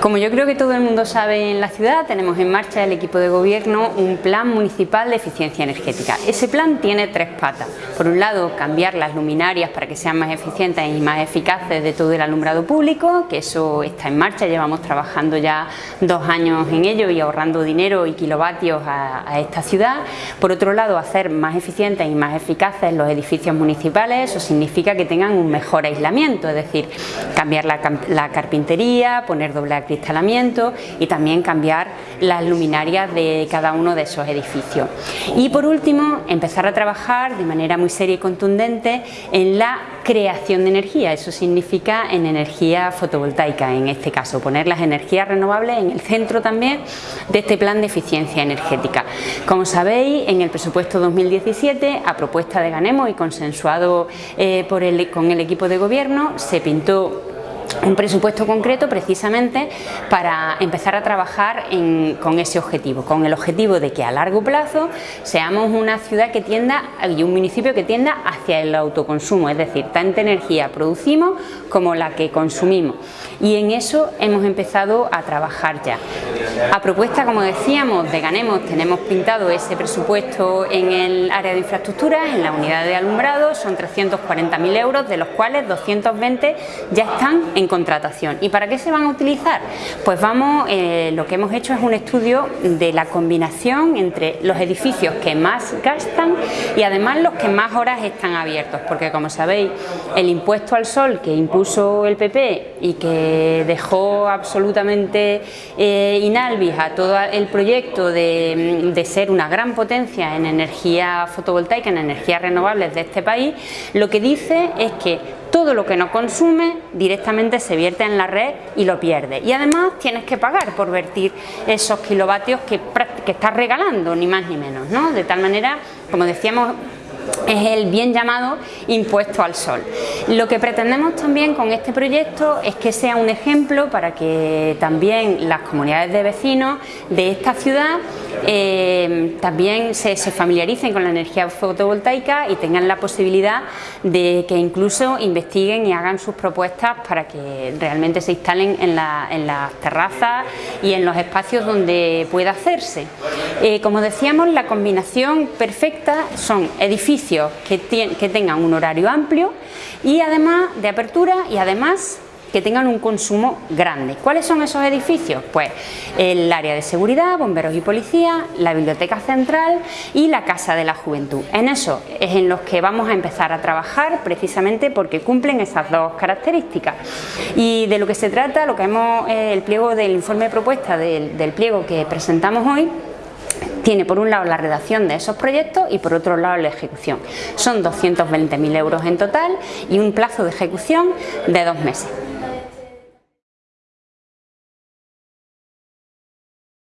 Como yo creo que todo el mundo sabe en la ciudad, tenemos en marcha el equipo de gobierno un plan municipal de eficiencia energética. Ese plan tiene tres patas. Por un lado, cambiar las luminarias para que sean más eficientes y más eficaces de todo el alumbrado público, que eso está en marcha, llevamos trabajando ya dos años en ello y ahorrando dinero y kilovatios a, a esta ciudad. Por otro lado, hacer más eficientes y más eficaces los edificios municipales, eso significa que tengan un mejor aislamiento, es decir, cambiar la, la carpintería, poner doble acristalamiento y también cambiar las luminarias de cada uno de esos edificios. Y por último, empezar a trabajar de manera muy seria y contundente en la creación de energía, eso significa en energía fotovoltaica en este caso, poner las energías renovables en el centro también de este plan de eficiencia energética. Como sabéis, en el presupuesto 2017, a propuesta de Ganemo y consensuado eh, por el, con el equipo de gobierno, se pintó un presupuesto concreto precisamente para empezar a trabajar con ese objetivo, con el objetivo de que a largo plazo seamos una ciudad que tienda y un municipio que tienda hacia el autoconsumo, es decir, tanta energía producimos como la que consumimos y en eso hemos empezado a trabajar ya. A propuesta, como decíamos, de Ganemos tenemos pintado ese presupuesto en el área de infraestructura, en la unidad de alumbrado, son 340.000 euros, de los cuales 220 ya están en contratación. ¿Y para qué se van a utilizar? Pues vamos, eh, lo que hemos hecho es un estudio de la combinación entre los edificios que más gastan y además los que más horas están abiertos, porque como sabéis, el impuesto al sol que impuso el PP y que dejó absolutamente eh, todo el proyecto de, de ser una gran potencia en energía fotovoltaica, en energías renovables de este país, lo que dice es que todo lo que no consume directamente se vierte en la red y lo pierde. Y además tienes que pagar por vertir esos kilovatios que, que estás regalando, ni más ni menos. ¿no? De tal manera, como decíamos, es el bien llamado impuesto al sol. Lo que pretendemos también con este proyecto es que sea un ejemplo para que también las comunidades de vecinos de esta ciudad eh, también se, familiaricen con la energía fotovoltaica y tengan la posibilidad de que incluso investiguen y hagan sus propuestas para que realmente se instalen en, las terrazas y en los espacios donde pueda hacerse. Eh, como decíamos, la combinación perfecta son edificios que, tengan un horario amplio y además de apertura y además que tengan un consumo grande. ¿Cuáles son esos edificios? Pues el área de seguridad, bomberos y policía, la biblioteca central y la casa de la juventud. En eso es en los que vamos a empezar a trabajar precisamente porque cumplen esas dos características. Y de lo que se trata, lo que hemos, eh, el pliego del informe de propuesta del pliego que presentamos hoy, tiene por un lado la redacción de esos proyectos y por otro lado la ejecución. Son 220.000 euros en total y un plazo de ejecución de dos meses.